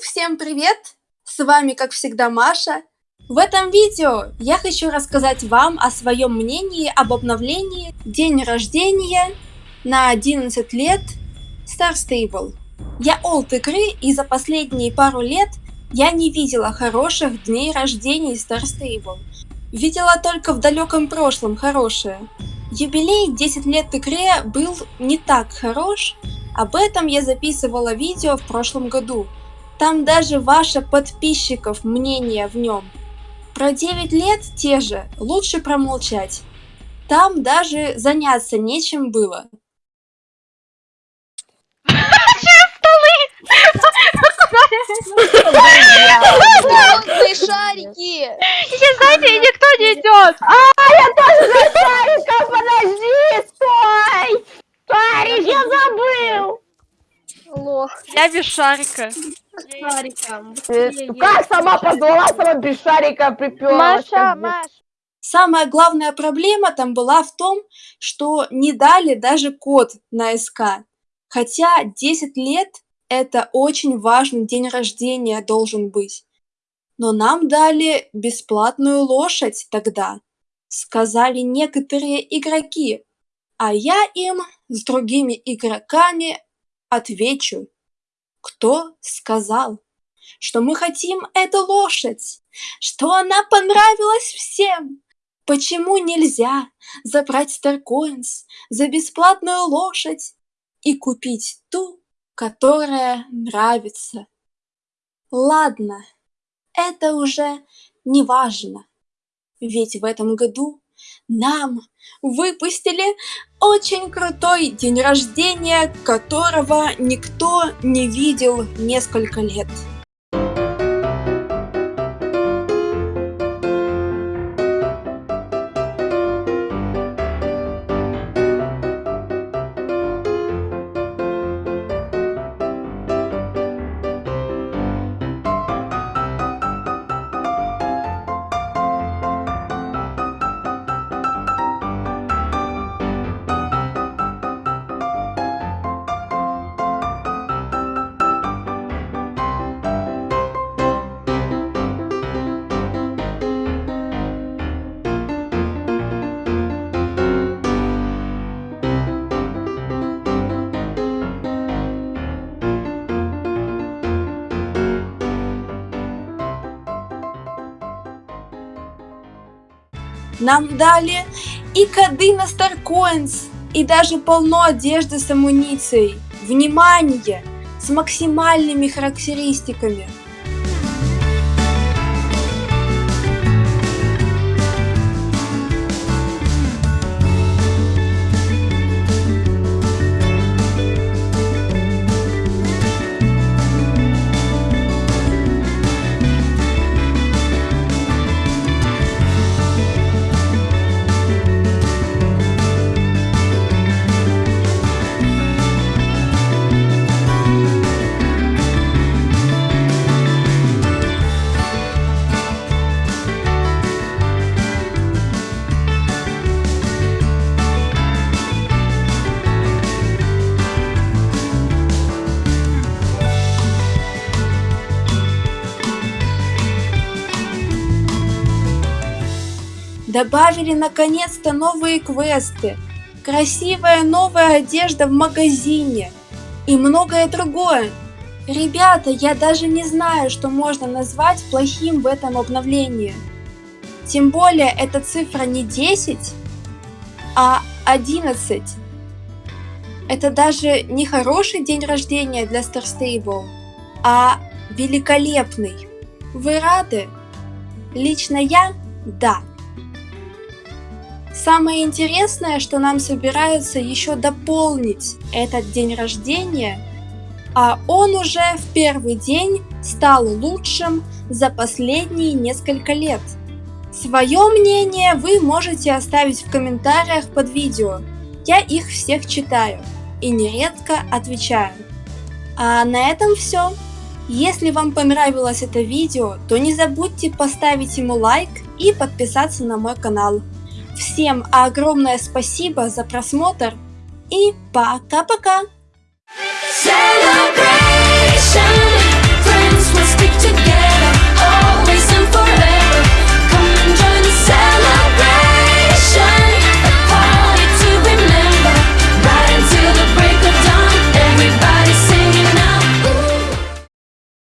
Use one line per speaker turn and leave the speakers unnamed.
всем привет! С вами, как всегда, Маша. В этом видео я хочу рассказать вам о своем мнении об обновлении день рождения на 11 лет Star Stable. Я олд игры и за последние пару лет я не видела хороших дней рождения Star Stable. Видела только в далеком прошлом хорошее. Юбилей 10 лет игре был не так хорош, об этом я записывала видео в прошлом году. Там даже ваших подписчиков мнение в нем. Про 9 лет те же, лучше промолчать. Там даже заняться нечем было.
Звездные шарики!
Сейчас, знаете, никто не идет.
А, я тоже за шариком, подожди, стой! Шарик, я забыл!
Лох.
Я без шарика.
Шариком.
Как сама позвала, сама без шарика приперлась.
Маша, Маш.
Самая главная проблема там была в том, что не дали даже код на СК. Хотя 10 лет это очень важный день рождения должен быть. Но нам дали бесплатную лошадь тогда, сказали некоторые игроки, а я им с другими игроками отвечу, кто сказал, что мы хотим эту лошадь, что она понравилась всем. Почему нельзя забрать Старкоинс за бесплатную лошадь и купить ту, которая нравится? Ладно, это уже не важно, ведь в этом году нам выпустили очень крутой день рождения, которого никто не видел несколько лет. Нам дали и коды на Старкоинс, и даже полно одежды с амуницией. Внимание! С максимальными характеристиками. Добавили наконец-то новые квесты, красивая новая одежда в магазине и многое другое. Ребята, я даже не знаю, что можно назвать плохим в этом обновлении. Тем более эта цифра не 10, а 11. Это даже не хороший день рождения для Star Stable, а великолепный. Вы рады? Лично я – да. Самое интересное, что нам собираются еще дополнить этот день рождения, а он уже в первый день стал лучшим за последние несколько лет. Свое мнение вы можете оставить в комментариях под видео, я их всех читаю и нередко отвечаю. А на этом все. Если вам понравилось это видео, то не забудьте поставить ему лайк и подписаться на мой канал. Всем огромное спасибо за просмотр и пока-пока! Celebrate!